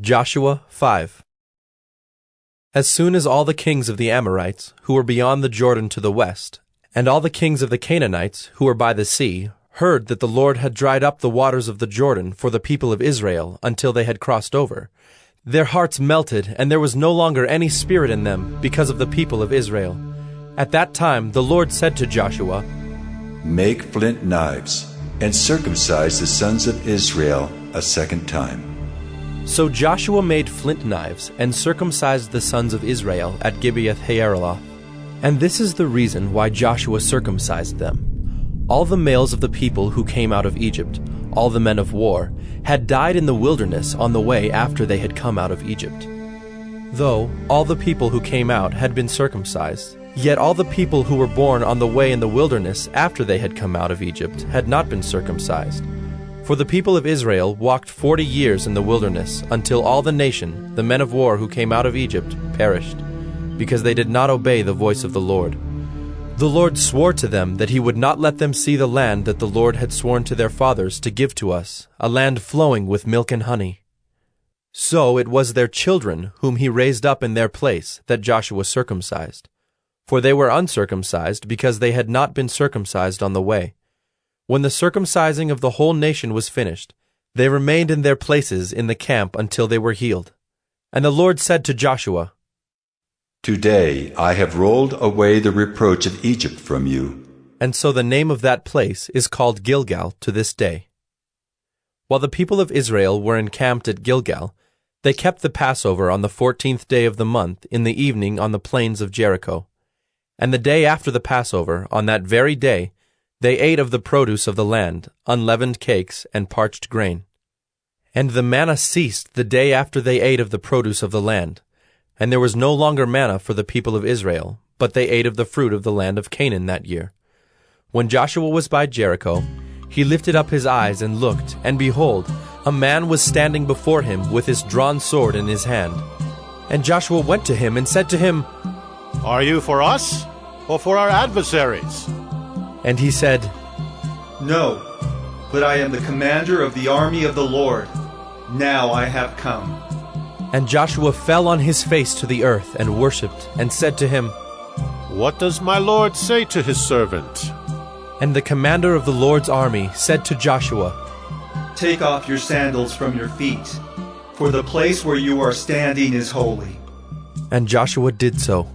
Joshua 5 As soon as all the kings of the Amorites, who were beyond the Jordan to the west, and all the kings of the Canaanites, who were by the sea, heard that the Lord had dried up the waters of the Jordan for the people of Israel until they had crossed over, their hearts melted, and there was no longer any spirit in them because of the people of Israel. At that time the Lord said to Joshua, Make flint knives, and circumcise the sons of Israel a second time. So Joshua made flint knives and circumcised the sons of Israel at Gibeath Haaraloth. And this is the reason why Joshua circumcised them. All the males of the people who came out of Egypt, all the men of war, had died in the wilderness on the way after they had come out of Egypt. Though all the people who came out had been circumcised, yet all the people who were born on the way in the wilderness after they had come out of Egypt had not been circumcised for the people of Israel walked forty years in the wilderness, until all the nation, the men of war who came out of Egypt, perished, because they did not obey the voice of the Lord. The Lord swore to them that he would not let them see the land that the Lord had sworn to their fathers to give to us, a land flowing with milk and honey. So it was their children whom he raised up in their place that Joshua circumcised. For they were uncircumcised because they had not been circumcised on the way. When the circumcising of the whole nation was finished, they remained in their places in the camp until they were healed. And the Lord said to Joshua, Today I have rolled away the reproach of Egypt from you. And so the name of that place is called Gilgal to this day. While the people of Israel were encamped at Gilgal, they kept the Passover on the fourteenth day of the month in the evening on the plains of Jericho. And the day after the Passover, on that very day, they ate of the produce of the land, unleavened cakes and parched grain. And the manna ceased the day after they ate of the produce of the land. And there was no longer manna for the people of Israel, but they ate of the fruit of the land of Canaan that year. When Joshua was by Jericho, he lifted up his eyes and looked, and behold, a man was standing before him with his drawn sword in his hand. And Joshua went to him and said to him, Are you for us, or for our adversaries? And he said, No, but I am the commander of the army of the Lord. Now I have come. And Joshua fell on his face to the earth and worshipped, and said to him, What does my Lord say to his servant? And the commander of the Lord's army said to Joshua, Take off your sandals from your feet, for the place where you are standing is holy. And Joshua did so.